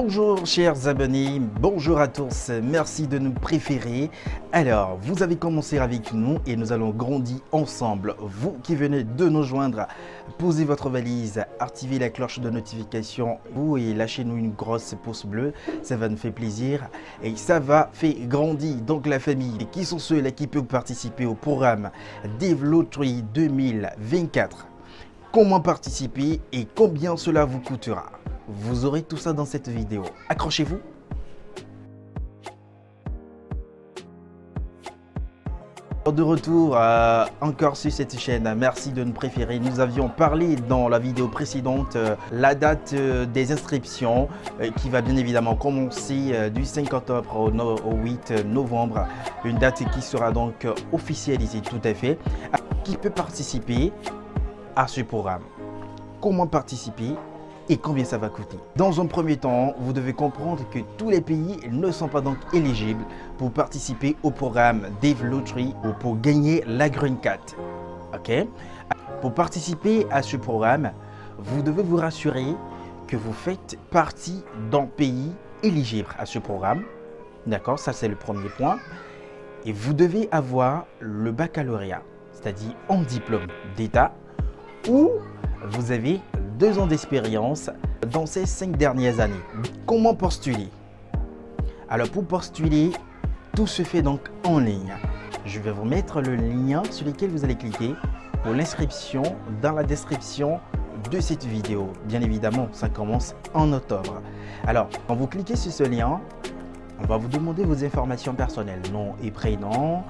Bonjour chers abonnés, bonjour à tous, merci de nous préférer. Alors, vous avez commencé avec nous et nous allons grandir ensemble. Vous qui venez de nous joindre, posez votre valise, activez la cloche de notification vous et lâchez-nous une grosse pouce bleue, ça va nous faire plaisir et ça va faire grandir donc la famille. Qui sont ceux-là qui peuvent participer au programme Developry 2024 Comment participer et combien cela vous coûtera? Vous aurez tout ça dans cette vidéo. Accrochez-vous De retour euh, encore sur cette chaîne, merci de nous préférer. Nous avions parlé dans la vidéo précédente euh, la date euh, des inscriptions qui va bien évidemment commencer du 5 octobre au, 8 novembre. Une date qui sera donc officialisée tout à fait. Qui peut participer à ce programme? Comment participer? Et combien ça va coûter. Dans un premier temps, vous devez comprendre que tous les pays ne sont pas donc éligibles pour participer au programme Dave Lottery ou pour gagner la Green Card. Ok Pour participer à ce programme, vous devez vous rassurer que vous faites partie d'un pays éligible à ce programme. D'accord Ça, c'est le premier point. Et vous devez avoir le baccalauréat, c'est-à-dire en diplôme d'État ou vous avez deux ans d'expérience dans ces cinq dernières années. Comment postuler Alors pour postuler, tout se fait donc en ligne. Je vais vous mettre le lien sur lequel vous allez cliquer pour l'inscription dans la description de cette vidéo. Bien évidemment, ça commence en octobre. Alors, quand vous cliquez sur ce lien, on va vous demander vos informations personnelles, nom et prénom,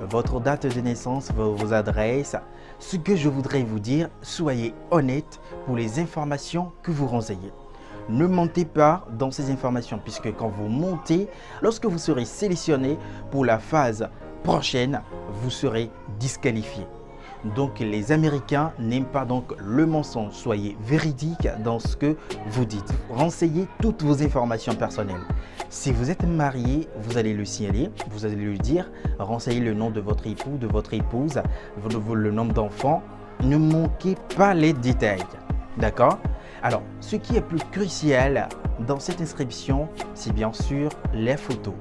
votre date de naissance, vos, adresses. Ce que je voudrais vous dire, soyez honnête pour les informations que vous renseignez. Ne mentez pas dans ces informations puisque quand vous montez, lorsque vous serez sélectionné pour la phase prochaine, vous serez disqualifié. Donc les Américains n'aiment pas donc le mensonge. Soyez véridique dans ce que vous dites. Renseignez toutes vos informations personnelles. Si vous êtes marié, vous allez le signaler, vous allez lui dire, renseignez le nom de votre époux, de votre épouse, le nombre d'enfants. Ne manquez pas les détails. D'accord? Alors, ce qui est plus crucial dans cette inscription, c'est bien sûr les photos.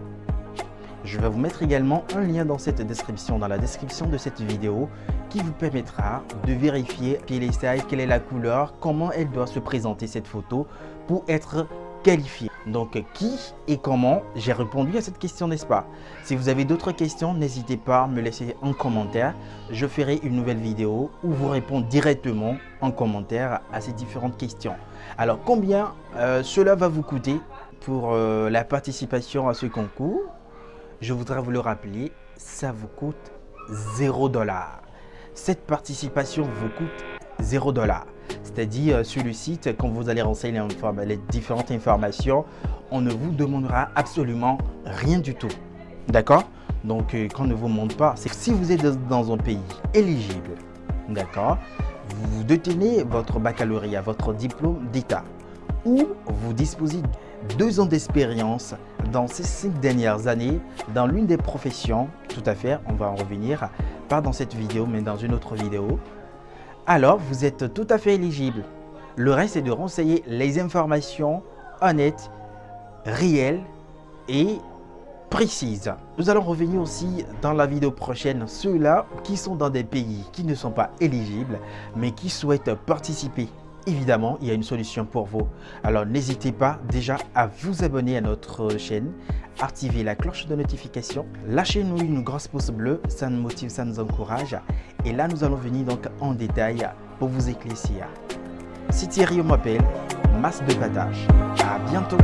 Je vais vous mettre également un lien dans cette description, dans la description de cette vidéo qui vous permettra de vérifier quelle est, quelle est la couleur, comment elle doit se présenter cette photo pour être qualifié. Donc qui et comment? J'ai répondu à cette question, n'est-ce pas? Si vous avez d'autres questions, n'hésitez pas à me laisser en commentaire. Je ferai une nouvelle vidéo où vous répondez directement en commentaire à ces différentes questions. Alors combien euh, cela va vous coûter pour euh, la participation à ce concours? Je voudrais vous le rappeler, ça vous coûte 0 dollar. Cette participation vous coûte 0 dollar. C'est-à-dire euh, sur le site, quand vous allez renseigner les différentes informations, on ne vous demandera absolument rien du tout. D'accord? Donc, euh, quand on ne vous montre pas, c'est que si vous êtes dans un pays éligible, d'accord, vous détenez votre baccalauréat, votre diplôme d'État, ou vous disposez deux ans d'expérience dans ces cinq dernières années dans l'une des professions, tout à fait, on va en revenir, pas dans cette vidéo mais dans une autre vidéo, alors vous êtes tout à fait éligible. Le reste est de renseigner les informations honnêtes, réelles et précises. Nous allons revenir aussi dans la vidéo prochaine ceux-là qui sont dans des pays qui ne sont pas éligibles mais qui souhaitent participer évidemment, il y a une solution pour vous. Alors, n'hésitez pas déjà à vous abonner à notre chaîne, activer la cloche de notification, lâchez-nous une grosse pouce bleue, ça nous motive, ça nous encourage. Et là, nous allons venir donc en détail pour vous éclaircir. Si Thierry m'appelle, masse de battage. À bientôt